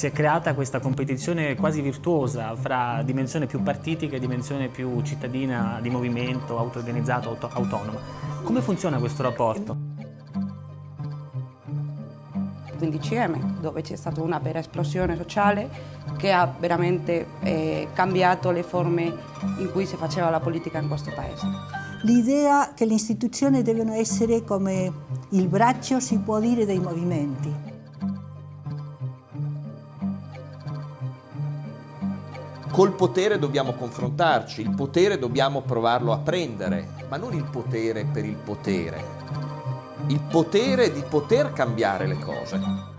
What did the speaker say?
Si è creata questa competizione quasi virtuosa fra dimensione più partitica e dimensione più cittadina, di movimento, auto-organizzato, auto autonoma. Come funziona questo rapporto? 15M, dove c'è stata una vera esplosione sociale che ha veramente eh, cambiato le forme in cui si faceva la politica in questo paese. L'idea che le istituzioni devono essere come il braccio, si può dire, dei movimenti. Col potere dobbiamo confrontarci, il potere dobbiamo provarlo a prendere, ma non il potere per il potere, il potere di poter cambiare le cose.